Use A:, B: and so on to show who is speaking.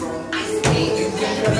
A: I stay